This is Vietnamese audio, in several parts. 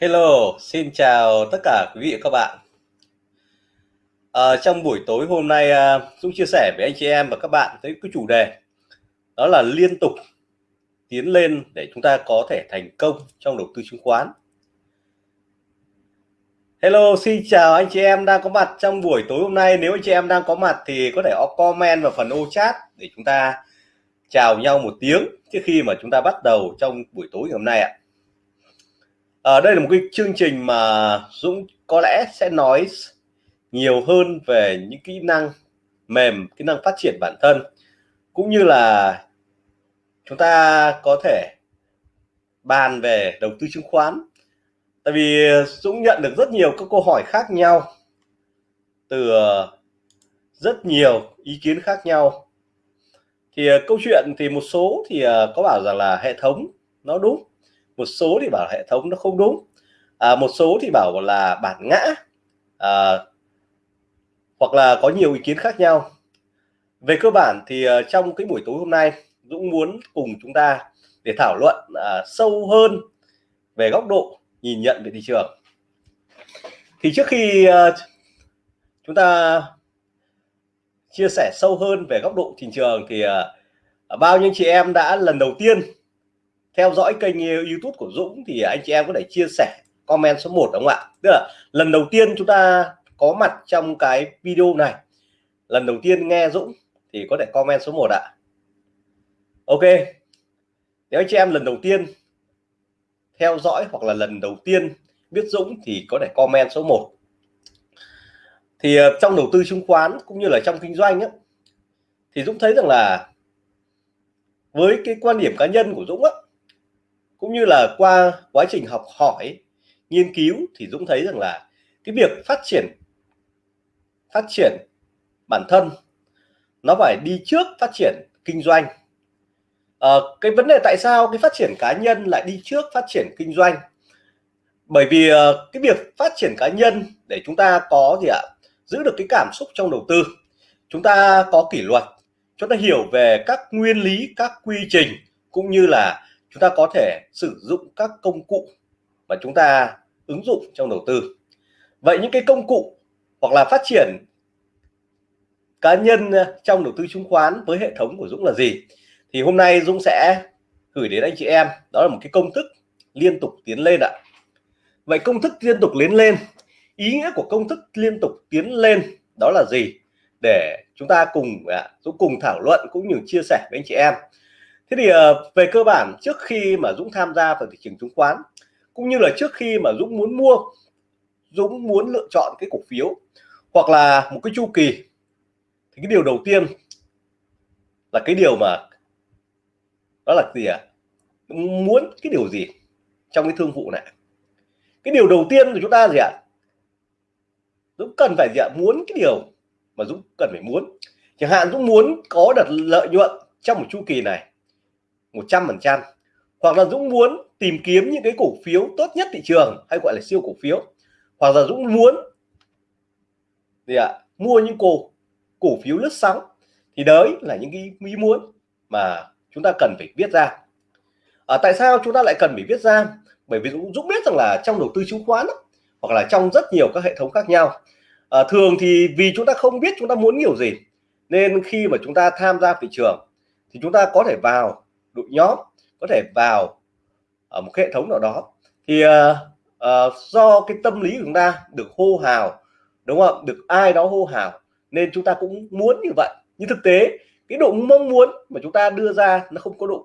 Hello, xin chào tất cả quý vị và các bạn. À, trong buổi tối hôm nay à, Dũng chia sẻ với anh chị em và các bạn tới cái chủ đề đó là liên tục tiến lên để chúng ta có thể thành công trong đầu tư chứng khoán. Hello, xin chào anh chị em đang có mặt trong buổi tối hôm nay. Nếu anh chị em đang có mặt thì có thể comment vào phần ô chat để chúng ta chào nhau một tiếng trước khi mà chúng ta bắt đầu trong buổi tối ngày hôm nay ạ à, Ờ, đây là một cái chương trình mà Dũng có lẽ sẽ nói nhiều hơn về những kỹ năng mềm, kỹ năng phát triển bản thân. Cũng như là chúng ta có thể bàn về đầu tư chứng khoán. Tại vì Dũng nhận được rất nhiều các câu hỏi khác nhau từ ờ, rất nhiều ý kiến khác nhau. Thì ờ, câu chuyện thì một số thì có bảo rằng là hệ thống nó đúng một số thì bảo hệ thống nó không đúng. À, một số thì bảo là bản ngã. À, hoặc là có nhiều ý kiến khác nhau. Về cơ bản thì uh, trong cái buổi tối hôm nay Dũng muốn cùng chúng ta để thảo luận uh, sâu hơn về góc độ nhìn nhận về thị trường. Thì trước khi uh, chúng ta chia sẻ sâu hơn về góc độ thị trường thì uh, bao nhiêu chị em đã lần đầu tiên theo dõi kênh ờ, YouTube của Dũng thì anh chị em có thể chia sẻ comment số 1 đúng không ạ? Tức là lần đầu tiên chúng ta có mặt trong cái video này. Lần đầu tiên nghe Dũng thì có thể comment số 1 ạ. Ok. Nếu anh chị em lần đầu tiên theo dõi hoặc là lần đầu tiên biết Dũng thì có thể comment số 1 thì ờ, trong đầu tư chứng khoán cũng như là trong kinh doanh ấy, thì Dũng thấy rằng là với cái quan điểm cá nhân của Dũng á, cũng như là qua quá trình học hỏi nghiên cứu thì Dũng thấy rằng là cái việc phát triển phát triển bản thân nó phải đi trước phát triển kinh doanh. À, cái vấn đề tại sao cái phát triển cá nhân lại đi trước phát triển kinh doanh? Bởi vì uh, cái việc phát triển cá nhân để chúng ta có gì ạ? Giữ được cái cảm xúc trong đầu tư. Chúng ta có kỷ luật chúng ta hiểu về các nguyên lý các quy trình cũng như là chúng ta có thể sử dụng các công cụ mà chúng ta ứng dụng trong đầu tư. Vậy những cái công cụ hoặc là phát triển cá nhân trong đầu tư chứng khoán với hệ thống của Dũng là gì? Thì hôm nay Dũng sẽ gửi đến anh chị em, đó là một cái công thức liên tục tiến lên ạ. Vậy công thức liên tục tiến lên, ý nghĩa của công thức liên tục tiến lên đó là gì? Để chúng ta cùng à, Dũng cùng thảo luận cũng như chia sẻ với anh chị em thế thì uh, về cơ bản trước khi mà Dũng tham gia vào thị trường chứng khoán cũng như là trước khi mà Dũng muốn mua Dũng muốn lựa chọn cái cổ phiếu hoặc là một cái chu kỳ thì cái điều đầu tiên là cái điều mà đó là gì ạ à? muốn cái điều gì trong cái thương vụ này cái điều đầu tiên của chúng ta gì ạ à? Dũng cần phải gì ạ à? muốn cái điều mà Dũng cần phải muốn chẳng hạn Dũng muốn có được lợi nhuận trong một chu kỳ này 100% hoặc là Dũng muốn tìm kiếm những cái cổ phiếu tốt nhất thị trường hay gọi là siêu cổ phiếu. Hoặc là Dũng muốn gì ạ à, mua những cổ cổ phiếu lướt sóng. Thì đấy là những cái ý muốn mà chúng ta cần phải viết ra. À, tại sao chúng ta lại cần phải viết ra? Bởi vì Dũng, Dũng biết rằng là trong đầu tư chứng khoán đó, hoặc là trong rất nhiều các hệ thống khác nhau. À, thường thì vì chúng ta không biết chúng ta muốn nhiều gì nên khi mà chúng ta tham gia thị trường thì chúng ta có thể vào đội nhóm có thể vào ở một hệ thống nào đó. Thì uh, uh, do cái tâm lý của chúng ta được hô hào đúng không được ai đó hô hào nên chúng ta cũng muốn như vậy. Nhưng thực tế cái độ mong muốn mà chúng ta đưa ra nó không có độ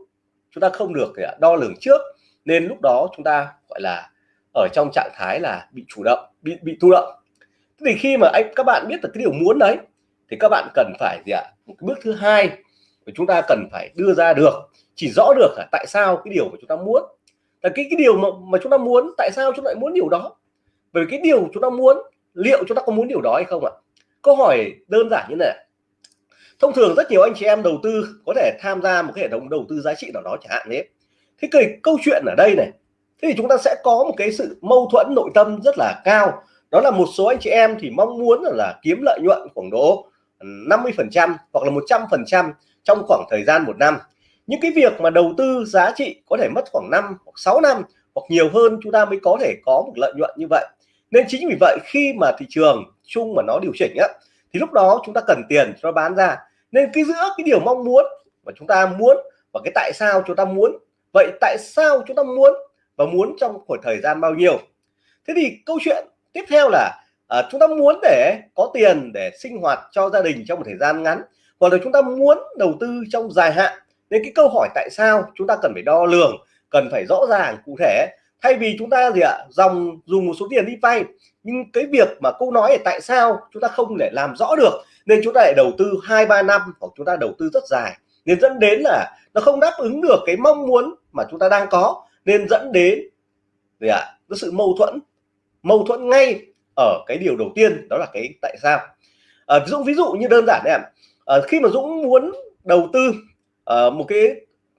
chúng ta không được đo lường trước. Nên lúc đó chúng ta gọi là ở trong trạng thái là bị chủ động bị bị thụ động. Thì khi mà anh các bạn biết được cái điều muốn đấy thì các bạn cần phải gì ạ? Bước thứ hai và chúng ta cần phải đưa ra được chỉ rõ được là tại sao cái điều mà chúng ta muốn. Là cái cái điều mà, mà chúng ta muốn tại sao chúng ta lại muốn điều đó? Bởi vì cái điều chúng ta muốn liệu chúng ta có muốn điều đó hay không ạ? Câu hỏi đơn giản như này. Thông thường rất nhiều anh chị em đầu tư có thể tham gia một cái hệ thống đầu tư giá trị nào đó chẳng hạn thế thế cái câu chuyện ở đây này thế thì chúng ta sẽ có một cái sự mâu thuẫn nội tâm rất là cao. Đó là một số anh chị em thì mong muốn là, là kiếm lợi nhuận khoảng độ 50 phần trăm hoặc là 100 phần trăm trong khoảng thời gian một năm. Những cái việc mà đầu tư giá trị có thể mất khoảng 5 hoặc 6 năm hoặc nhiều hơn chúng ta mới có thể có một lợi nhuận như vậy. Nên chính vì vậy khi mà thị trường chung mà nó điều chỉnh á thì lúc đó chúng ta cần tiền cho bán ra. Nên cái giữa cái điều mong muốn mà chúng ta muốn và cái tại sao chúng ta muốn. Vậy tại sao chúng ta muốn và muốn trong khoảng thời gian bao nhiêu? Thế thì câu chuyện tiếp theo là à, chúng ta muốn để có tiền để sinh hoạt cho gia đình trong một thời gian ngắn hoặc là chúng ta muốn đầu tư trong dài hạn nên cái câu hỏi tại sao chúng ta cần phải đo lường cần phải rõ ràng cụ thể thay vì chúng ta gì ạ dòng dùng một số tiền đi vay. Nhưng cái việc mà câu nói là tại sao chúng ta không để làm rõ được nên chúng ta lại đầu tư hai ba năm hoặc chúng ta đầu tư rất dài. Nên dẫn đến là nó không đáp ứng được cái mong muốn mà chúng ta đang có. Nên dẫn đến gì ạ cái sự mâu thuẫn mâu thuẫn ngay ở cái điều đầu tiên đó là cái tại sao. À, Dũng ví dụ như đơn giản đấy ạ à, khi mà Dũng muốn đầu tư à, một cái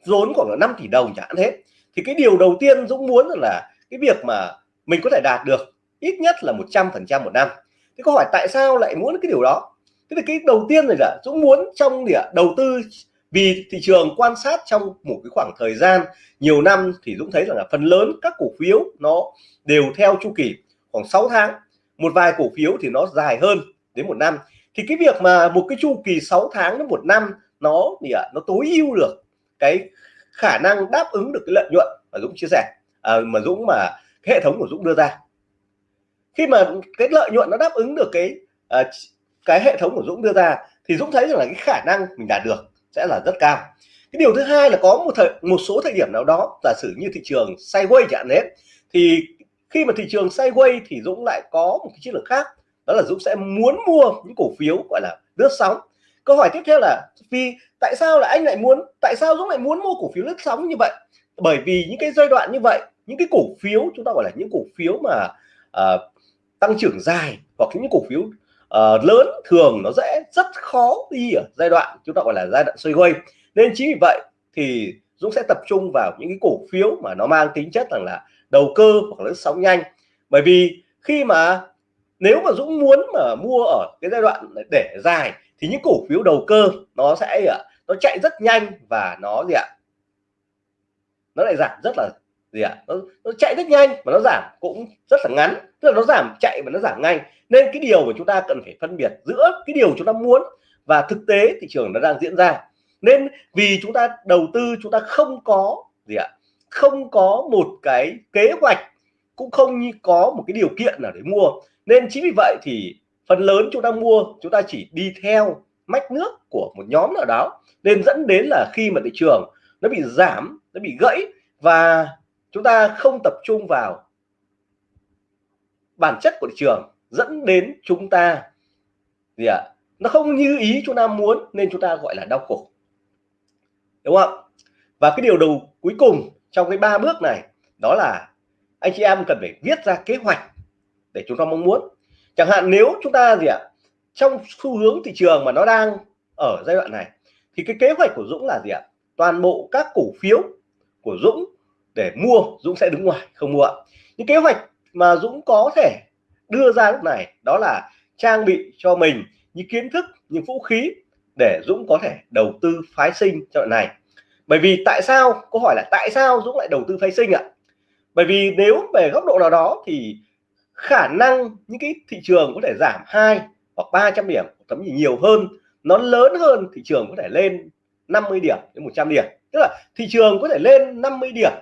vốn khoảng 5 tỷ đồng chẳng hạn hết, thì cái điều đầu tiên Dũng muốn là cái việc mà mình có thể đạt được ít nhất là 100 phần trăm một năm. Thế câu hỏi tại sao lại muốn cái điều đó? Thế thì cái đầu tiên rồi là Dũng muốn trong địa đầu tư vì thị trường quan sát trong một cái khoảng thời gian nhiều năm thì Dũng thấy rằng là phần lớn các cổ phiếu nó đều theo chu kỳ khoảng 6 tháng. Một vài cổ phiếu thì nó dài hơn đến một năm thì cái việc mà một cái chu kỳ 6 tháng đến một năm nó thì à nó tối ưu được cái khả năng đáp ứng được cái lợi nhuận mà Dũng chia sẻ. À, mà Dũng mà cái hệ thống của Dũng đưa ra. Khi mà cái lợi nhuận nó đáp ứng được cái à, cái hệ thống của Dũng đưa ra thì Dũng thấy rằng là cái khả năng mình đạt được sẽ là rất cao. Cái điều thứ hai là có một thời một số thời điểm nào đó giả sử như thị trường sideways chẳng đấy thì khi mà thị trường sideways thì Dũng lại có một cái chiến lược khác đó là Dũng sẽ muốn mua những cổ phiếu gọi là lướt sóng. Câu hỏi tiếp theo là vì tại sao là anh lại muốn tại sao Dũng lại muốn mua cổ phiếu lướt sóng như vậy? Bởi vì những cái giai đoạn như vậy những cái cổ phiếu chúng ta gọi là những cổ phiếu mà uh, tăng trưởng dài hoặc những cổ phiếu uh, lớn thường nó dễ rất khó đi ở giai đoạn chúng ta gọi là giai đoạn xoay quay nên chính vì vậy thì Dũng sẽ tập trung vào những cái cổ phiếu mà nó mang tính chất rằng là đầu cơ hoặc là sóng nhanh. Bởi vì khi mà nếu mà Dũng muốn mà mua ở cái giai đoạn để dài thì những cổ phiếu đầu cơ nó sẽ à, nó chạy rất nhanh và nó gì ạ? Nó lại giảm rất là gì ạ? Nó, nó chạy rất nhanh và nó giảm cũng rất là ngắn. Tức là nó giảm chạy và nó giảm ngay nên cái điều mà chúng ta cần phải phân biệt giữa cái điều chúng ta muốn và thực tế thị trường nó đang diễn ra. Nên vì chúng ta đầu tư chúng ta không có gì ạ? Không có một cái kế hoạch cũng không như có một cái điều kiện nào để mua. Nên chính vì vậy thì phần lớn chúng ta mua, chúng ta chỉ đi theo mách nước của một nhóm nào đó. Nên dẫn đến là khi mà thị trường nó bị giảm, nó bị gãy và chúng ta không tập trung vào bản chất của thị trường, dẫn đến chúng ta gì ạ? Nó không như ý chúng ta muốn nên chúng ta gọi là đau khổ. Đúng không và cái điều đầu cuối cùng trong cái ba bước này đó là anh chị em cần phải viết ra kế hoạch để chúng ta mong muốn. Chẳng hạn nếu chúng ta gì ạ, trong xu hướng thị trường mà nó đang ở giai đoạn này, thì cái kế hoạch của Dũng là gì ạ? Toàn bộ các cổ phiếu của Dũng để mua, Dũng sẽ đứng ngoài, không mua những kế hoạch mà Dũng có thể đưa ra lúc này, đó là trang bị cho mình những kiến thức, những vũ khí để Dũng có thể đầu tư phái sinh cho đoạn này. Bởi vì tại sao? Câu hỏi là tại sao Dũng lại đầu tư phái sinh ạ? Bởi vì nếu về góc độ nào đó thì khả năng những cái thị trường có thể giảm hai hoặc 300 điểm thậm chí nhiều hơn, nó lớn hơn thị trường có thể lên 50 điểm đến 100 điểm. Tức là thị trường có thể lên 50 điểm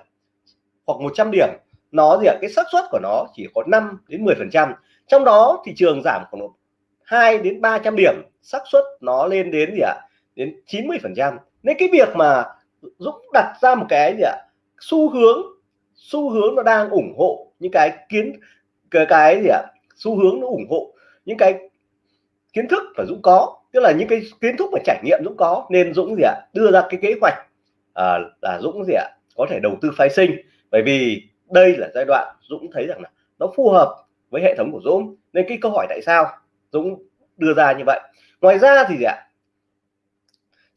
hoặc 100 điểm, nó gì ạ? Cái xác suất của nó chỉ có 5 đến 10 phần trăm. Trong đó thị trường giảm khoảng 2 đến 300 điểm, xác suất nó lên đến gì ạ? Đến 90 phần trăm. Nên cái việc mà Dũng đặt ra một cái gì ạ? Xu hướng xu hướng nó đang ủng hộ những cái kiến cái cái gì ạ? Xu hướng nó ủng hộ những cái kiến thức mà Dũng có tức là những cái kiến thức và trải nghiệm Dũng có. Nên Dũng gì ạ? Đưa ra cái kế hoạch à, là Dũng gì ạ? Có thể đầu tư phái sinh. Bởi vì đây là giai đoạn Dũng thấy rằng là nó phù hợp với hệ thống của Dũng. Nên cái câu hỏi tại sao Dũng đưa ra như vậy? Ngoài ra thì gì ạ?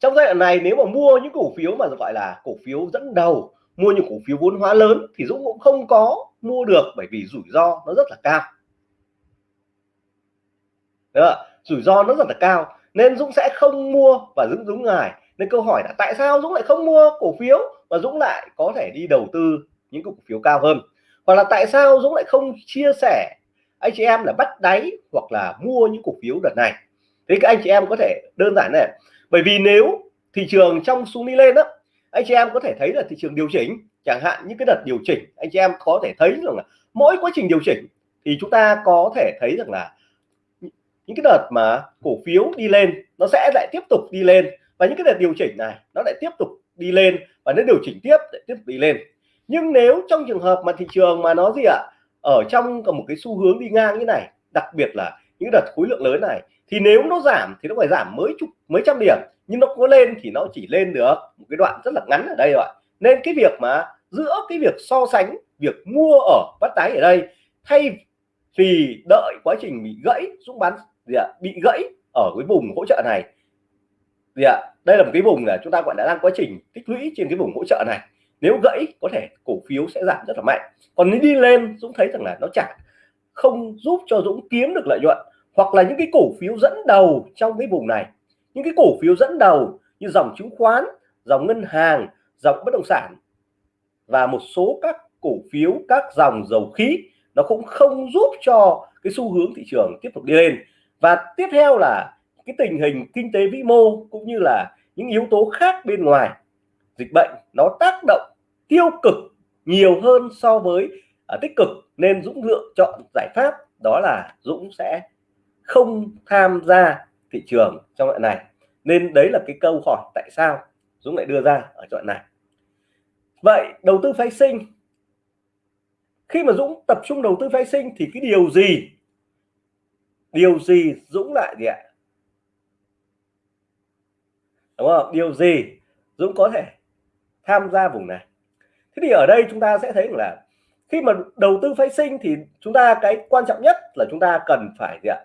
Trong giai đoạn này nếu mà mua những cổ phiếu mà gọi là cổ phiếu dẫn đầu mua những cổ phiếu vốn hóa lớn thì Dũng cũng không có mua được bởi vì rủi ro nó rất là cao. Đó, rủi ro nó rất là cao nên Dũng sẽ không mua và Dũng Dũng ngài nên câu hỏi là tại sao Dũng lại không mua cổ phiếu và Dũng lại có thể đi đầu tư những cổ phiếu cao hơn? Hoặc là tại sao Dũng lại không chia sẻ anh chị em là bắt đáy hoặc là mua những cổ phiếu đợt này? Thế các anh chị em có thể đơn giản này bởi vì nếu thị trường trong xuống đi lên đó anh chị em có thể thấy là thị trường điều chỉnh, chẳng hạn những cái đợt điều chỉnh, anh chị em có thể thấy rằng là mỗi quá trình điều chỉnh thì chúng ta có thể thấy rằng là những cái đợt mà cổ phiếu đi lên, nó sẽ lại tiếp tục đi lên. Và những cái đợt điều chỉnh này, nó lại tiếp tục đi lên và nó điều chỉnh tiếp, lại tiếp tục đi lên. Nhưng nếu trong trường hợp mà thị trường mà nó gì ạ, ở trong một cái xu hướng đi ngang như này, đặc biệt là những đợt khối lượng lớn này thì nếu nó giảm thì nó phải giảm mới chục, mấy trăm điểm, nhưng nó có lên thì nó chỉ lên được một cái đoạn rất là ngắn ở đây rồi nên cái việc mà giữa cái việc so sánh, việc mua ở, bắt đáy ở đây, thay vì đợi quá trình bị gãy, xuống bán gì ạ, bị gãy ở cái vùng hỗ trợ này, gì ạ, đây là một cái vùng là chúng ta gọi là đang quá trình tích lũy trên cái vùng hỗ trợ này. Nếu gãy có thể cổ phiếu sẽ giảm rất là mạnh. Còn nếu đi lên, Dũng thấy rằng là nó chẳng không giúp cho Dũng kiếm được lợi nhuận hoặc là những cái cổ phiếu dẫn đầu trong cái vùng này. Những cái cổ phiếu dẫn đầu như dòng chứng khoán dòng ngân hàng dòng bất động sản và một số các cổ phiếu các dòng dầu khí nó cũng không giúp cho cái xu hướng thị trường tiếp tục đi lên. Và tiếp theo là cái tình hình kinh tế vĩ mô cũng như là những yếu tố khác bên ngoài. Dịch bệnh nó tác động tiêu cực nhiều hơn so với uh, tích cực nên Dũng lựa chọn giải pháp đó là Dũng sẽ không tham gia thị trường trong đoạn này. Nên đấy là cái câu hỏi tại sao Dũng lại đưa ra ở đoạn này. Vậy đầu tư phái sinh, khi mà Dũng tập trung đầu tư phái sinh thì cái điều gì? Điều gì Dũng lại gì ạ? Đúng không? Điều gì Dũng có thể tham gia vùng này? Thế thì ở đây chúng ta sẽ thấy là khi mà đầu tư phái sinh thì chúng ta cái quan trọng nhất là chúng ta cần phải gì ạ?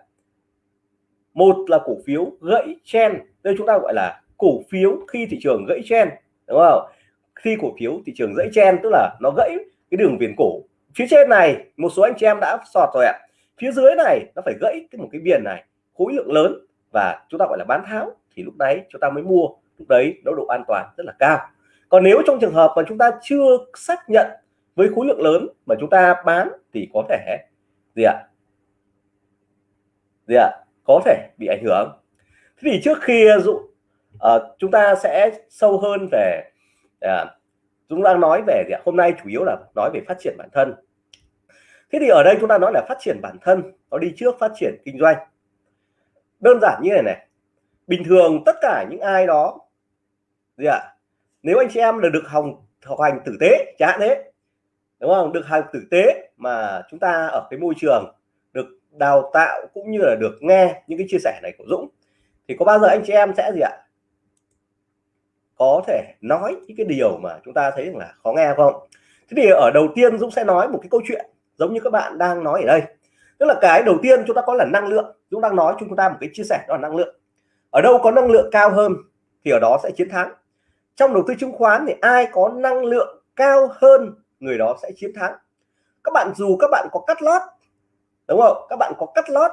Một là cổ phiếu gãy chen, đây chúng ta gọi là cổ phiếu khi thị trường gãy chen, đúng không? Khi cổ phiếu thị trường gãy chen, tức là nó gãy cái đường viền cổ. Phía trên này, một số anh chị em đã sọt rồi ạ. Phía dưới này, nó phải gãy cái một cái viền này, khối lượng lớn và chúng ta gọi là bán tháo, thì lúc đấy chúng ta mới mua, lúc đấy nó độ an toàn rất là cao. Còn nếu trong trường hợp mà chúng ta chưa xác nhận với khối lượng lớn mà chúng ta bán thì có thể gì ạ? Gì ạ? Có thể bị ảnh hưởng. Thế thì trước khi ờ, dụ uh, chúng ta sẽ sâu hơn về uh, chúng đang nói về gì ạ? hôm nay chủ yếu là nói về phát triển bản thân. Thế thì ở đây chúng ta nói là phát triển bản thân nó đi trước phát triển kinh doanh. Đơn giản như này này bình thường tất cả những ai đó gì ạ? Nếu anh chị em là được học học hành tử tế chẳng hạn thế đúng không? Được học tử tế mà chúng ta ở cái môi trường đào tạo cũng như là được nghe những cái chia sẻ này của Dũng. Thì có bao giờ anh chị em sẽ gì ạ? Có thể nói những cái điều mà chúng ta thấy là khó nghe không? Thế thì ở đầu tiên Dũng sẽ nói một cái câu chuyện giống như các bạn đang nói ở đây. Tức là cái đầu tiên chúng ta có là năng lượng. Dũng đang nói chúng ta một cái chia sẻ đó là năng lượng. Ở đâu có năng lượng cao hơn thì ở đó sẽ chiến thắng. Trong đầu tư chứng khoán thì ai có năng lượng cao hơn người đó sẽ chiến thắng. Các bạn dù các bạn có cắt lót đúng không? Các bạn có cắt lót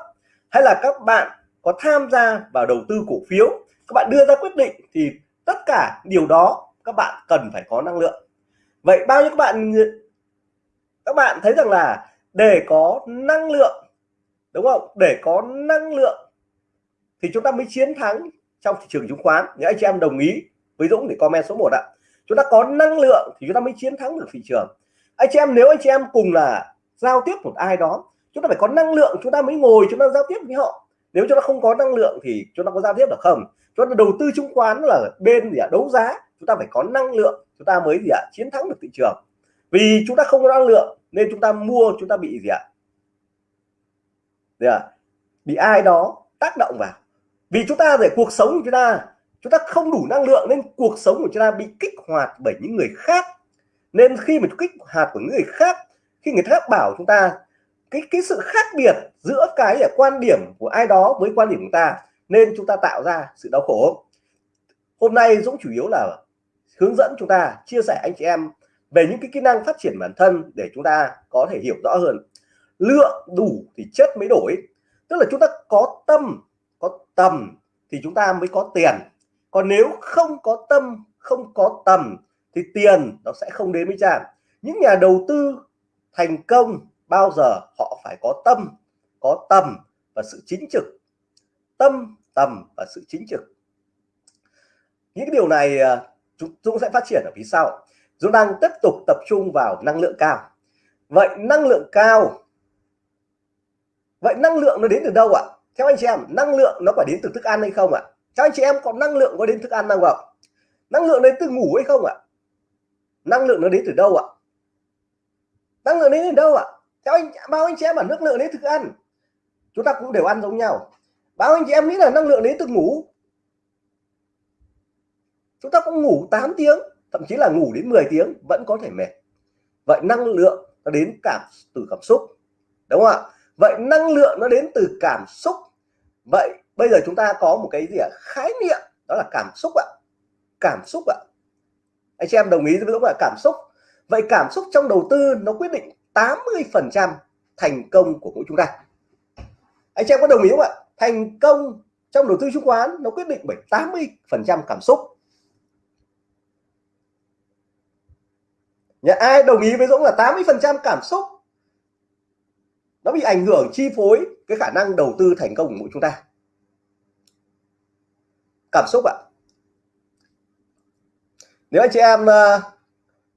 hay là các bạn có tham gia vào đầu tư cổ phiếu, các bạn đưa ra quyết định thì tất cả điều đó các bạn cần phải có năng lượng. Vậy bao nhiêu các bạn các bạn thấy rằng là để có năng lượng, đúng không? Để có năng lượng thì chúng ta mới chiến thắng trong thị trường chứng khoán. Những anh chị em đồng ý với Dũng để comment số 1 ạ. Chúng ta có năng lượng thì chúng ta mới chiến thắng được thị trường. Anh chị em, nếu anh chị em cùng là giao tiếp một ai đó chúng ta phải có năng lượng chúng ta mới ngồi chúng ta giao tiếp với họ nếu chúng ta không có năng lượng thì chúng ta có giao tiếp được không chúng ta đầu tư chứng khoán là bên gì ạ đấu giá chúng ta phải có năng lượng chúng ta mới gì ạ chiến thắng được thị trường vì chúng ta không có năng lượng nên chúng ta mua chúng ta bị gì ạ gì ạ bị ai đó tác động vào vì chúng ta về cuộc sống của chúng ta chúng ta không đủ năng lượng nên cuộc sống của chúng ta bị kích hoạt bởi những người khác nên khi mà kích hoạt của người khác khi người khác bảo chúng ta cái cái sự khác biệt giữa cái là quan điểm của ai đó với quan điểm của ta nên chúng ta tạo ra sự đau khổ. Hôm nay Dũng chủ yếu là hướng dẫn chúng ta, chia sẻ anh chị em về những cái kỹ năng phát triển bản thân để chúng ta có thể hiểu rõ hơn. Lượng đủ thì chất mới đổi. Tức là chúng ta có tâm, có tầm thì chúng ta mới có tiền. Còn nếu không có tâm, không có tầm thì tiền nó sẽ không đến với chàng những nhà đầu tư thành công bao giờ họ phải có tâm có tầm và sự chính trực. Tâm tầm và sự chính trực. Những cái điều này à, chúng, Dũng sẽ phát triển ở phía sau. Chúng đang tiếp tục tập trung vào năng lượng cao. Vậy năng lượng cao vậy năng lượng nó đến từ đâu ạ? Theo anh chị em năng lượng nó phải đến từ thức ăn hay không ạ? Theo anh chị em có năng lượng có đến thức ăn không ạ? Năng lượng đến từ ngủ hay không ạ? Năng lượng nó đến từ đâu ạ? Năng lượng đến từ đâu ạ? Theo anh, bao anh chị em ở nước lượng đến thức ăn. Chúng ta cũng đều ăn giống nhau. Bao anh chị em nghĩ là năng lượng đến từ ngủ. Chúng ta cũng ngủ 8 tiếng, thậm chí là ngủ đến 10 tiếng, vẫn có thể mệt. Vậy năng lượng nó đến cảm, từ cảm xúc. Đúng không ạ? Vậy năng lượng nó đến từ cảm xúc. Vậy bây giờ chúng ta có một cái gì ạ? Khái niệm, đó là cảm xúc ạ. Cảm xúc ạ. Anh chị em đồng ý với là cảm xúc. Vậy cảm xúc trong đầu tư nó quyết định 80 phần trăm thành công của mỗi chúng ta. Anh chị em có đồng ý không ạ? Thành công trong đầu tư chứng khoán nó quyết định bởi 80 phần trăm cảm xúc. Nhà ai đồng ý với Dũng là 80 phần trăm cảm xúc? Nó bị ảnh hưởng chi phối cái khả năng đầu tư thành công của mỗi chúng ta. Cảm xúc ạ. Nếu anh chị em uh,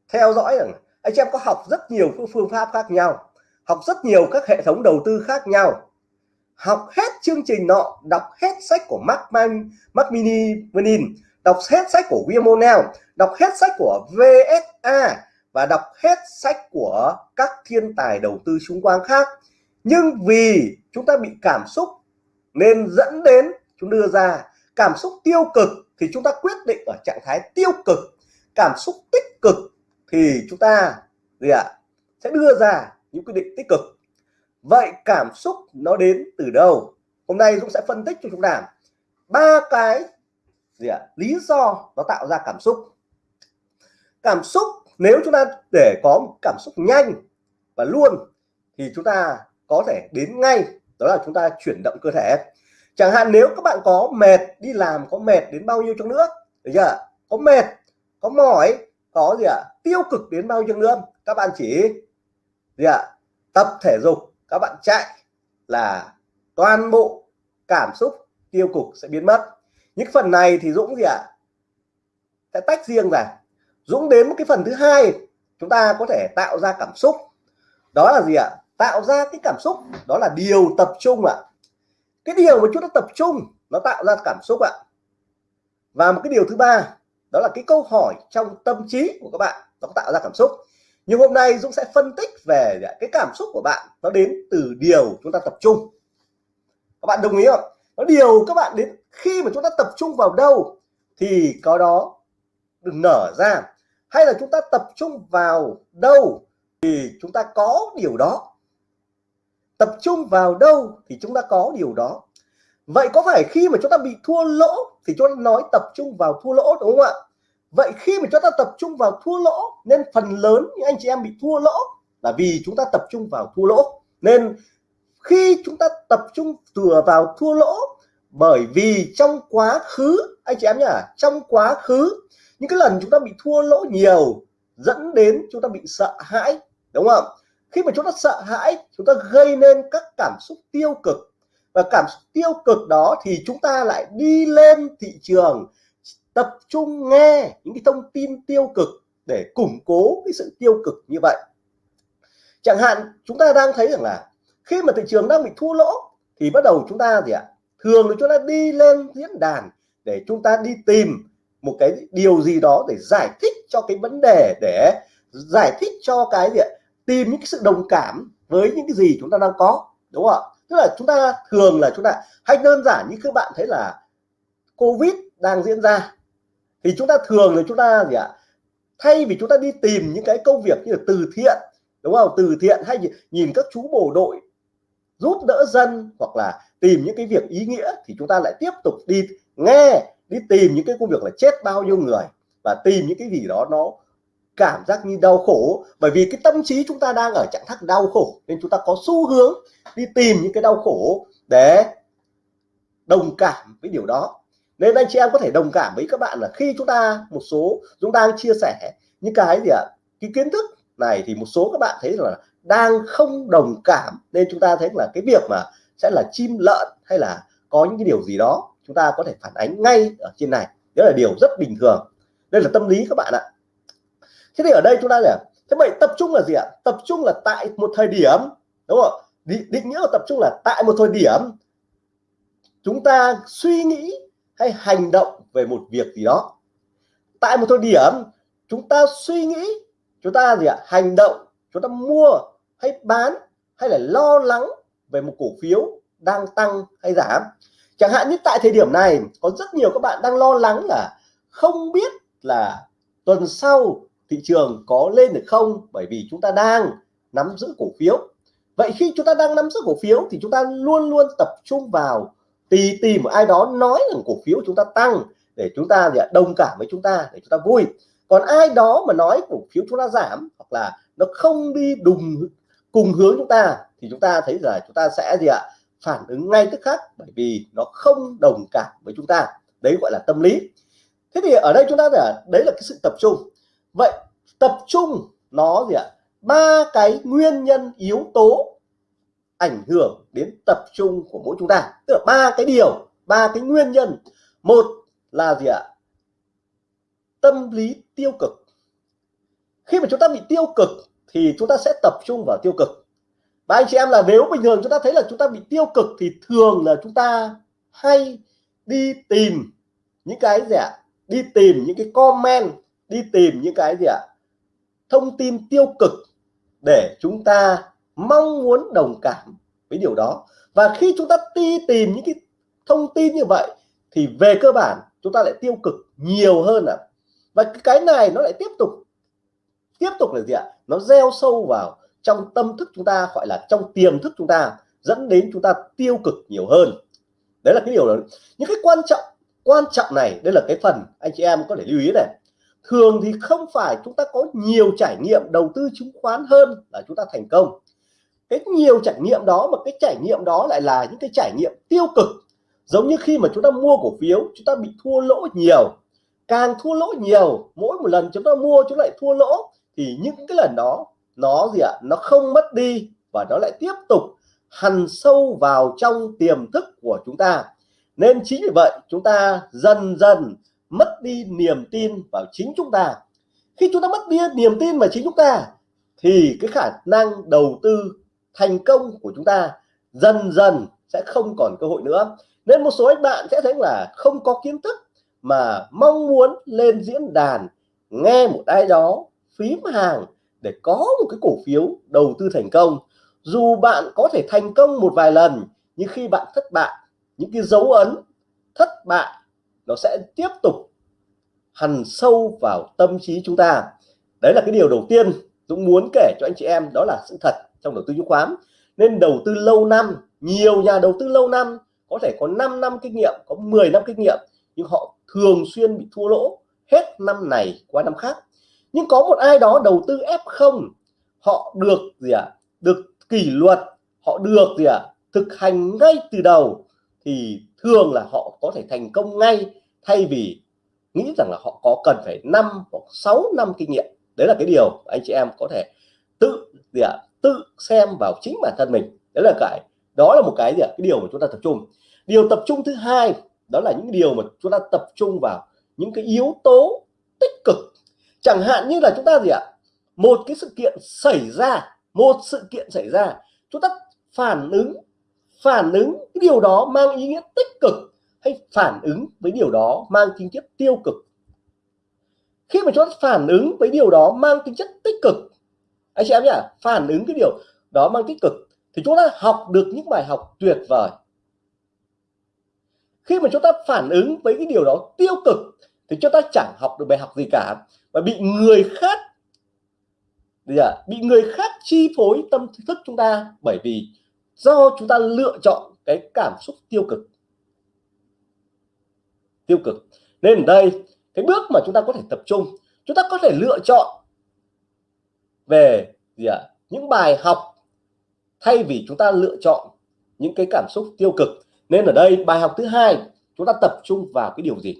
theo dõi rằng anh chị em có học rất nhiều phương pháp khác nhau học rất nhiều các hệ thống đầu tư khác nhau. Học hết chương trình nọ đọc hết sách của Mark Man, Mark Mini Menin đọc hết sách của William O'Neill đọc hết sách của VSA và đọc hết sách của các thiên tài đầu tư xung quanh khác. Nhưng vì chúng ta bị cảm xúc nên dẫn đến chúng đưa ra cảm xúc tiêu cực thì chúng ta quyết định ở trạng thái tiêu cực cảm xúc tích cực thì chúng ta gì ạ, sẽ đưa ra những quyết định tích cực. Vậy cảm xúc nó đến từ đâu? Hôm nay Dũng sẽ phân tích cho chúng ta ba cái gì ạ, lý do nó tạo ra cảm xúc. Cảm xúc, nếu chúng ta để có một cảm xúc nhanh và luôn thì chúng ta có thể đến ngay, đó là chúng ta chuyển động cơ thể. Chẳng hạn nếu các bạn có mệt, đi làm có mệt đến bao nhiêu trong nữa, được chưa có mệt, có mỏi có gì ạ? À? tiêu cực đến bao nhiêu nữa? Các bạn chỉ gì ạ? À? tập thể dục, các bạn chạy là toàn bộ cảm xúc tiêu cực sẽ biến mất. Những phần này thì Dũng gì ạ? À? sẽ tách riêng ra. Dũng đến một cái phần thứ hai, chúng ta có thể tạo ra cảm xúc. Đó là gì ạ? Tạo ra cái cảm xúc, đó là điều tập trung ạ. Cái điều mà chúng ta tập trung, nó tạo ra cảm xúc ạ. Và một cái điều thứ ba đó là cái câu hỏi trong tâm trí của các bạn, nó tạo ra cảm xúc. Nhưng hôm nay Dũng sẽ phân tích về cái cảm xúc của bạn, nó đến từ điều chúng ta tập trung. Các bạn đồng ý không? Nó điều các bạn đến khi mà chúng ta tập trung vào đâu thì có đó đừng nở ra. Hay là chúng ta tập trung vào đâu thì chúng ta có điều đó. Tập trung vào đâu thì chúng ta có điều đó vậy có phải khi mà chúng ta bị thua lỗ thì chúng ta nói tập trung vào thua lỗ, đúng không ạ? Vậy khi mà chúng ta tập trung vào thua lỗ, nên phần lớn những anh chị em bị thua lỗ là vì chúng ta tập trung vào thua lỗ. Nên khi chúng ta tập trung thừa vào thua lỗ, bởi vì trong quá khứ, anh chị em nhá, trong quá khứ, những cái lần chúng ta bị thua lỗ nhiều dẫn đến chúng ta bị sợ hãi, đúng không khi mà chúng ta sợ hãi, chúng ta gây nên các cảm xúc tiêu cực và cảm xúc tiêu cực đó thì chúng ta lại đi lên thị trường, tập trung nghe những cái thông tin tiêu cực để củng cố cái sự tiêu cực như vậy. Chẳng hạn, chúng ta đang thấy rằng là khi mà thị trường đang bị thua lỗ thì bắt đầu chúng ta gì ạ? Thường là chúng ta đi lên diễn đàn để chúng ta đi tìm một cái điều gì đó để giải thích cho cái vấn đề, để giải thích cho cái gì ạ? Tìm những cái sự đồng cảm với những cái gì chúng ta đang có, đúng không ạ? Tức là chúng ta thường là chúng ta hay đơn giản như các bạn thấy là covid đang diễn ra. Thì chúng ta thường là chúng ta gì ạ? Thay vì chúng ta đi tìm những cái công việc như là từ thiện, đúng không? Từ thiện hay nhìn các chú bộ đội giúp đỡ dân hoặc là tìm những cái việc ý nghĩa thì chúng ta lại tiếp tục đi nghe, đi tìm những cái công việc là chết bao nhiêu người và tìm những cái gì đó nó cảm giác như đau khổ. Bởi vì cái tâm trí chúng ta đang ở trạng thái đau khổ, nên chúng ta có xu hướng đi tìm những cái đau khổ để đồng cảm với điều đó. Nên anh chị em có thể đồng cảm với các bạn là khi chúng ta, một số, chúng ta đang chia sẻ những cái gì ạ? Cái kiến thức này thì một số các bạn thấy là đang không đồng cảm, nên chúng ta thấy là cái việc mà sẽ là chim lợn hay là có những cái điều gì đó, chúng ta có thể phản ánh ngay ở trên này. Đó là điều rất bình thường. Đây là tâm lý các bạn ạ thế thì ở đây chúng ta là thế vậy tập trung là gì ạ? Tập trung là tại một thời điểm đúng không? Định, định nghĩa của tập trung là tại một thời điểm. Chúng ta suy nghĩ hay hành động về một việc gì đó. Tại một thời điểm chúng ta suy nghĩ chúng ta gì ạ? Hành động chúng ta mua hay bán hay là lo lắng về một cổ phiếu đang tăng hay giảm. Chẳng hạn như tại thời điểm này có rất nhiều các bạn đang lo lắng là không biết là tuần sau thị trường có lên được không bởi vì chúng ta đang nắm giữ cổ phiếu vậy khi chúng ta đang nắm giữ cổ phiếu thì chúng ta luôn luôn tập trung vào tì tìm ai đó nói rằng cổ phiếu chúng ta tăng để chúng ta đồng cảm với chúng ta để chúng ta vui còn ai đó mà nói cổ phiếu chúng ta giảm hoặc là nó không đi đùng cùng hướng chúng ta thì chúng ta thấy là chúng ta sẽ gì ạ phản ứng ngay tức khắc bởi vì nó không đồng cảm với chúng ta đấy gọi là tâm lý thế thì ở đây chúng ta là đấy là cái sự tập trung vậy tập trung nó gì ạ? Ba cái nguyên nhân, yếu tố ảnh hưởng đến tập trung của mỗi chúng ta. Tức là ba cái điều, ba cái nguyên nhân. Một là gì ạ? Tâm lý tiêu cực. Khi mà chúng ta bị tiêu cực thì chúng ta sẽ tập trung vào tiêu cực. Và anh chị em là nếu bình thường chúng ta thấy là chúng ta bị tiêu cực thì thường là chúng ta hay đi tìm những cái gì ạ? Đi tìm những cái comment đi tìm những cái gì ạ? Thông tin tiêu cực để chúng ta mong muốn đồng cảm với điều đó. Và khi chúng ta đi tìm những cái thông tin như vậy, thì về cơ bản, chúng ta lại tiêu cực nhiều hơn ạ. À. và cái này nó lại tiếp tục tiếp tục là gì ạ? Nó gieo sâu vào trong tâm thức chúng ta, gọi là trong tiềm thức chúng ta, dẫn đến chúng ta tiêu cực nhiều hơn. Đấy là cái điều đó những cái quan trọng quan trọng này, đây là cái phần anh chị em có thể lưu ý này thường thì không phải chúng ta có nhiều trải nghiệm đầu tư chứng khoán hơn là chúng ta thành công. Cái nhiều trải nghiệm đó mà cái trải nghiệm đó lại là những cái trải nghiệm tiêu cực. Giống như khi mà chúng ta mua cổ phiếu, chúng ta bị thua lỗ nhiều. Càng thua lỗ nhiều, mỗi một lần chúng ta mua chúng lại thua lỗ, thì những cái lần đó, nó gì ạ? Nó không mất đi và nó lại tiếp tục hằn sâu vào trong tiềm thức của chúng ta. Nên chính vì vậy, chúng ta dần dần mất đi niềm tin vào chính chúng ta. Khi chúng ta mất đi niềm tin vào chính chúng ta, thì cái khả năng đầu tư thành công của chúng ta dần dần sẽ không còn cơ hội nữa. Nên một số anh bạn sẽ thấy là không có kiến thức mà mong muốn lên diễn đàn, nghe một ai đó phím hàng để có một cái cổ phiếu đầu tư thành công. Dù bạn có thể thành công một vài lần, nhưng khi bạn thất bại, những cái dấu ấn thất bại nó sẽ tiếp tục hằn sâu vào tâm trí chúng ta đấy là cái điều đầu tiên Dũng muốn kể cho anh chị em, đó là sự thật trong đầu tư chứng khoán nên đầu tư lâu năm, nhiều nhà đầu tư lâu năm, có thể có 5 năm kinh nghiệm, có 10 năm kinh nghiệm, nhưng họ thường xuyên bị thua lỗ hết năm này qua năm khác nhưng có một ai đó đầu tư F0 họ được gì ạ à? được kỷ luật, họ được gì ạ à? thực hành ngay từ đầu thì thường là họ có thể thành công ngay thay vì nghĩ rằng là họ có cần phải năm hoặc 6 năm kinh nghiệm đấy là cái điều anh chị em có thể tự, gì ạ à? tự xem vào chính bản thân mình đấy là cái, đó là một cái gì ạ à? cái điều mà chúng ta tập trung điều tập trung thứ hai, đó là những điều mà chúng ta tập trung vào những cái yếu tố tích cực chẳng hạn như là chúng ta gì ạ, một cái sự kiện xảy ra, một sự kiện xảy ra, chúng ta phản ứng phản ứng cái điều đó mang ý nghĩa tích cực hay phản ứng với điều đó mang tính chất tiêu cực? Khi mà chúng ta phản ứng với điều đó mang tính chất tích cực, anh chị em nhỉ phản ứng cái điều đó mang tích cực, thì chúng ta học được những bài học tuyệt vời. Khi mà chúng ta phản ứng với cái điều đó tiêu cực, thì chúng ta chẳng học được bài học gì cả và bị người khác bị người khác chi phối tâm thức chúng ta bởi vì do chúng ta lựa chọn cái cảm xúc tiêu cực. Tiêu cực. Nên ở đây, cái bước mà chúng ta có thể tập trung, chúng ta có thể lựa chọn về gì ạ? À? những bài học thay vì chúng ta lựa chọn những cái cảm xúc tiêu cực. Nên ở đây, bài học thứ hai, chúng ta tập trung vào cái điều gì?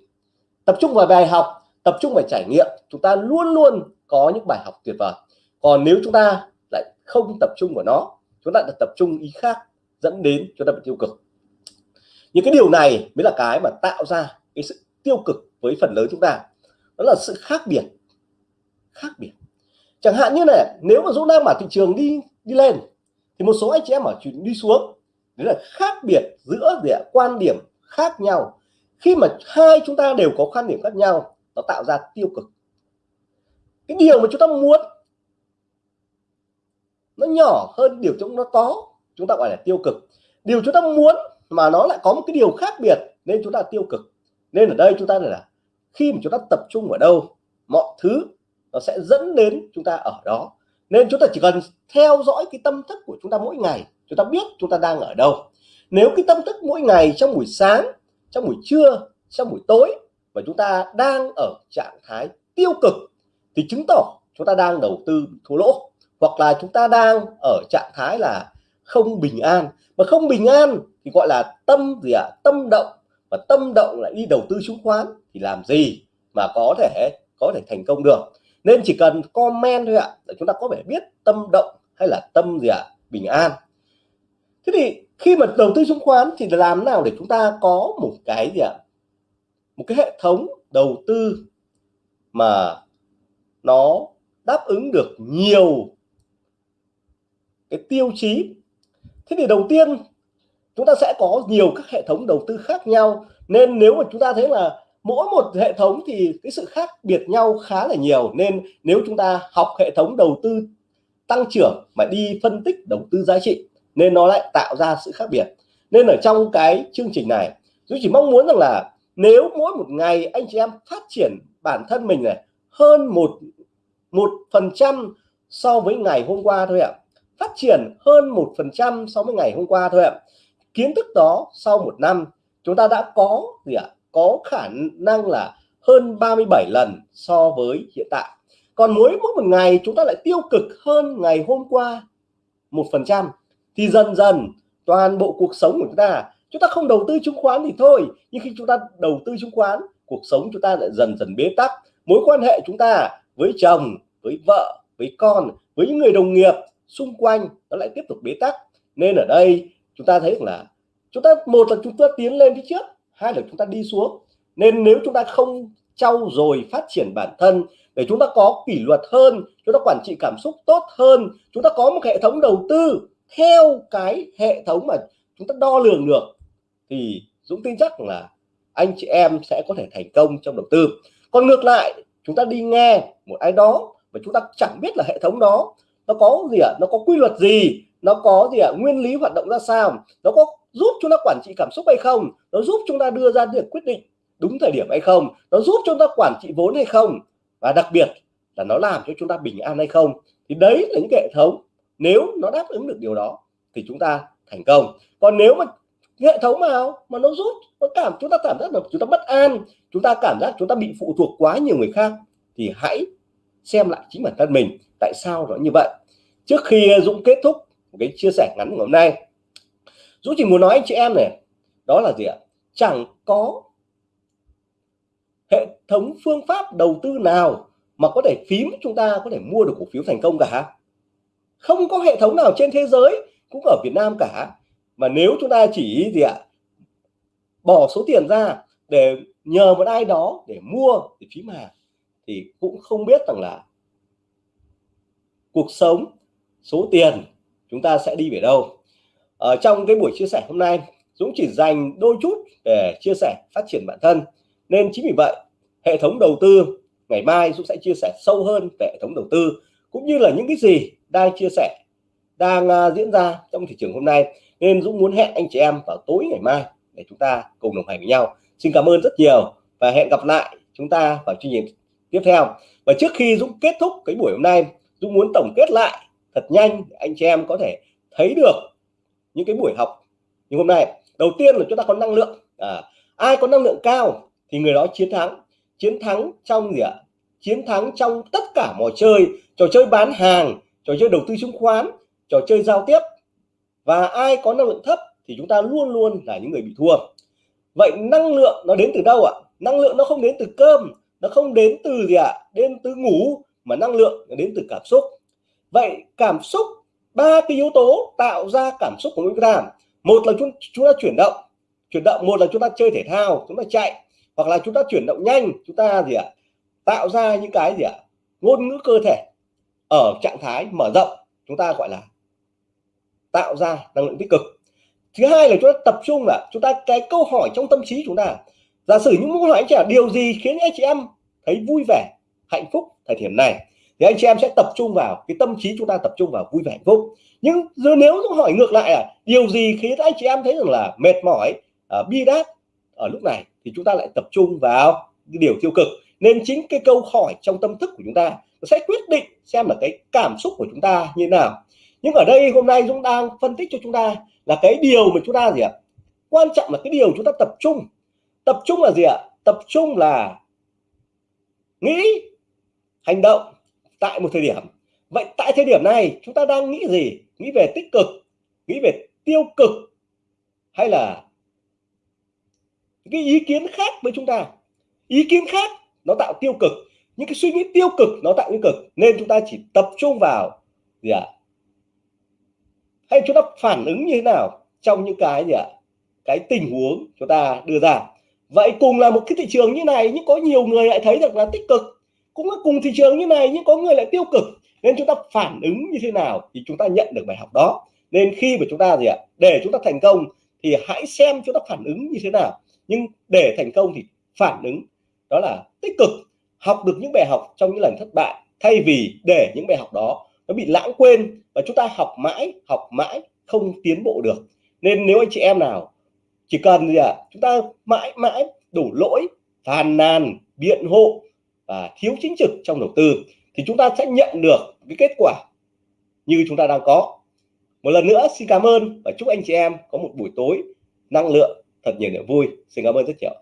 Tập trung vào bài học, tập trung vào trải nghiệm. Chúng ta luôn luôn có những bài học tuyệt vời. Còn nếu chúng ta lại không tập trung vào nó chúng ta đã tập trung ý khác dẫn đến chúng ta bị tiêu cực. Những cái điều này mới là cái mà tạo ra cái sự tiêu cực với phần lớn chúng ta. Đó là sự khác biệt. Khác biệt. Chẳng hạn như này, nếu mà Dũng đang mà thị trường đi đi lên, thì một số anh chị em ở chuyện đi xuống. Đấy là khác biệt giữa địa quan điểm khác nhau. Khi mà hai chúng ta đều có quan điểm khác nhau, nó tạo ra tiêu cực. Cái điều mà chúng ta muốn nó nhỏ hơn điều chúng nó có chúng ta gọi là tiêu cực điều chúng ta muốn mà nó lại có một cái điều khác biệt nên chúng ta tiêu cực nên ở đây chúng ta là khi mà chúng ta tập trung ở đâu mọi thứ nó sẽ dẫn đến chúng ta ở đó nên chúng ta chỉ cần theo dõi cái tâm thức của chúng ta mỗi ngày chúng ta biết chúng ta đang ở đâu nếu cái tâm thức mỗi ngày trong buổi sáng trong buổi trưa trong buổi tối và chúng ta đang ở trạng thái tiêu cực thì chứng tỏ chúng ta đang đầu tư thua lỗ hoặc là chúng ta đang ở trạng thái là không bình an mà không bình an thì gọi là tâm gì ạ à? tâm động và tâm động lại đi đầu tư chứng khoán thì làm gì mà có thể có thể thành công được nên chỉ cần comment thôi ạ, để chúng ta có thể biết tâm động hay là tâm gì ạ à? bình an thế thì khi mà đầu tư chứng khoán thì làm nào để chúng ta có một cái gì ạ à? một cái hệ thống đầu tư mà nó đáp ứng được nhiều cái tiêu chí. Thế thì đầu tiên, chúng ta sẽ có nhiều các hệ thống đầu tư khác nhau. Nên nếu mà chúng ta thấy là mỗi một hệ thống thì cái sự khác biệt nhau khá là nhiều. Nên nếu chúng ta học hệ thống đầu tư tăng trưởng mà đi phân tích đầu tư giá trị, nên nó lại tạo ra sự khác biệt. Nên ở trong cái chương trình này tôi chỉ mong muốn rằng là nếu mỗi một ngày anh chị em phát triển bản thân mình này, hơn một một phần trăm so với ngày hôm qua thôi ạ phát triển hơn một phần trăm so với ngày hôm qua thôi ạ. Kiến thức đó sau một năm, chúng ta đã có gì ạ? Có khả năng là hơn 37 lần so với hiện tại. Còn mỗi mỗi một ngày chúng ta lại tiêu cực hơn ngày hôm qua một phần trăm. Thì dần dần, toàn bộ cuộc sống của chúng ta chúng ta không đầu tư chứng khoán thì thôi, nhưng khi chúng ta đầu tư chứng khoán, cuộc sống chúng ta lại dần dần bế tắc. Mối quan hệ chúng ta với chồng, với vợ, với con, với những người đồng nghiệp xung quanh nó lại tiếp tục bế tắc nên ở đây chúng ta thấy là chúng ta một là chúng ta tiến lên phía trước hai là chúng ta đi xuống nên nếu chúng ta không trau dồi phát triển bản thân để chúng ta có kỷ luật hơn chúng ta quản trị cảm xúc tốt hơn chúng ta có một hệ thống đầu tư theo cái hệ thống mà chúng ta đo lường được thì Dũng tin chắc là anh chị em sẽ có thể thành công trong đầu tư còn ngược lại chúng ta đi nghe một ai đó và chúng ta chẳng biết là hệ thống đó nó có gì ạ? À? nó có quy luật gì? Nó có gì ạ? À? nguyên lý hoạt động ra sao? Nó có giúp chúng ta quản trị cảm xúc hay không? Nó giúp chúng ta đưa ra được quyết định đúng thời điểm hay không? Nó giúp chúng ta quản trị vốn hay không? Và đặc biệt là nó làm cho chúng ta bình an hay không? Thì đấy là những hệ thống. Nếu nó đáp ứng được điều đó thì chúng ta thành công. Còn nếu mà hệ thống nào mà nó giúp, nó cảm, chúng ta cảm giác là chúng ta bất an, chúng ta cảm giác chúng ta bị phụ thuộc quá nhiều người khác thì hãy xem lại chính bản thân mình, tại sao nó như vậy? Trước khi Dũng kết thúc một cái chia sẻ ngắn ngày hôm nay, Dũng chỉ muốn nói anh chị em này, đó là gì ạ? Chẳng có hệ thống phương pháp đầu tư nào mà có thể phím chúng ta có thể mua được cổ phiếu thành công cả. Không có hệ thống nào trên thế giới, cũng ở Việt Nam cả. Mà nếu chúng ta chỉ gì ạ? Bỏ số tiền ra để nhờ một ai đó để mua để phím hàng thì cũng không biết rằng là cuộc sống số tiền chúng ta sẽ đi về đâu. Ở trong cái buổi chia sẻ hôm nay Dũng chỉ dành đôi chút để chia sẻ phát triển bản thân. Nên chính vì vậy hệ thống đầu tư ngày mai Dũng sẽ chia sẻ sâu hơn về hệ thống đầu tư cũng như là những cái gì đang chia sẻ đang uh, diễn ra trong thị trường hôm nay. Nên Dũng muốn hẹn anh chị em vào tối ngày mai để chúng ta cùng đồng hành với nhau. Xin cảm ơn rất nhiều và hẹn gặp lại chúng ta vào chương trình tiếp theo và trước khi Dũng kết thúc cái buổi hôm nay Dũng muốn tổng kết lại thật nhanh để anh chị em có thể thấy được những cái buổi học như hôm nay. Đầu tiên là chúng ta có năng lượng. À, ai có năng lượng cao thì người đó chiến thắng. Chiến thắng trong gì ạ? Chiến thắng trong tất cả mọi chơi. Trò chơi bán hàng trò chơi đầu tư chứng khoán trò chơi giao tiếp. Và ai có năng lượng thấp thì chúng ta luôn luôn là những người bị thua. Vậy năng lượng nó đến từ đâu ạ? Năng lượng nó không đến từ cơm nó không đến từ gì ạ, đến từ ngủ, mà năng lượng nó đến từ cảm xúc. Vậy cảm xúc, ba cái yếu tố tạo ra cảm xúc của chúng ta. Một là chúng chúng ta chuyển động. Chuyển động, một là chúng ta chơi thể thao, chúng ta chạy, hoặc là chúng ta chuyển động nhanh, chúng ta gì ạ, tạo ra những cái gì ạ, ngôn ngữ cơ thể. Ở trạng thái mở rộng, chúng ta gọi là tạo ra năng lượng tích cực. Thứ hai là chúng ta tập trung là chúng ta cái câu hỏi trong tâm trí chúng ta. Giả sử những câu hỏi anh chị điều gì khiến anh chị em thấy vui vẻ hạnh phúc thời điểm này thì anh chị em sẽ tập trung vào cái tâm trí chúng ta tập trung vào vui vẻ hạnh phúc. Nhưng giờ nếu chúng hỏi ngược lại là điều gì khiến anh chị em thấy rằng là mệt mỏi à, bi đát ở lúc này thì chúng ta lại tập trung vào cái điều tiêu cực. Nên chính cái câu hỏi trong tâm thức của chúng ta nó sẽ quyết định xem là cái cảm xúc của chúng ta như thế nào. Nhưng ở đây hôm nay Dũng đang phân tích cho chúng ta là cái điều mà chúng ta gì ạ? Quan trọng là cái điều chúng ta tập trung. Tập trung là gì ạ? Tập trung là nghĩ, hành động tại một thời điểm. Vậy tại thời điểm này, chúng ta đang nghĩ gì? Nghĩ về tích cực, nghĩ về tiêu cực, hay là cái ý kiến khác với chúng ta? Ý kiến khác nó tạo tiêu cực, những cái suy nghĩ tiêu cực nó tạo tiêu cực, nên chúng ta chỉ tập trung vào gì ạ? Hay chúng ta phản ứng như thế nào trong những cái gì ạ? Cái tình huống chúng ta đưa ra? Vậy cùng là một cái thị trường như này, nhưng có nhiều người lại thấy được là tích cực. Cũng là cùng thị trường như này, nhưng có người lại tiêu cực. Nên chúng ta phản ứng như thế nào thì chúng ta nhận được bài học đó. Nên khi mà chúng ta gì ạ? Để chúng ta thành công thì hãy xem chúng ta phản ứng như thế nào. Nhưng để thành công thì phản ứng, đó là tích cực. Học được những bài học trong những lần thất bại, thay vì để những bài học đó nó bị lãng quên và chúng ta học mãi học mãi không tiến bộ được. Nên nếu anh chị em nào chỉ cần gì à, chúng ta mãi mãi đủ lỗi phàn nàn biện hộ và thiếu chính trực trong đầu tư thì chúng ta sẽ nhận được cái kết quả như chúng ta đang có. Một lần nữa xin cảm ơn và chúc anh chị em có một buổi tối năng lượng thật nhiều niềm vui. Xin cảm ơn rất nhiều.